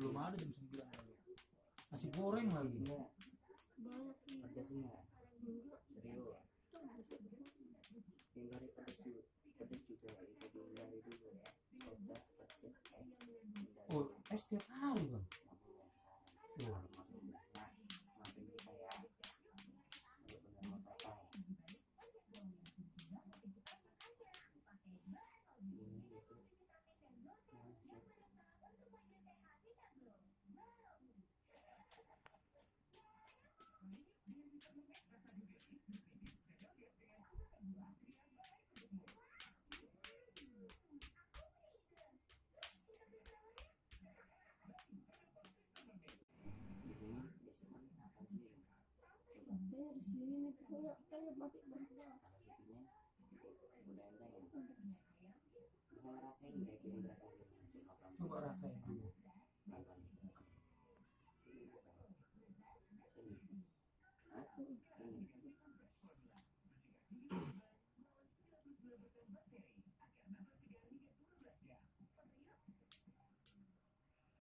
belum ada jam sembilan. Masih goreng lagi. Pedasnya serius juga itu oh es tiap punya kayak masih banyak bisa ngerasain ya kira-kira coba rasain. Dulu sini sini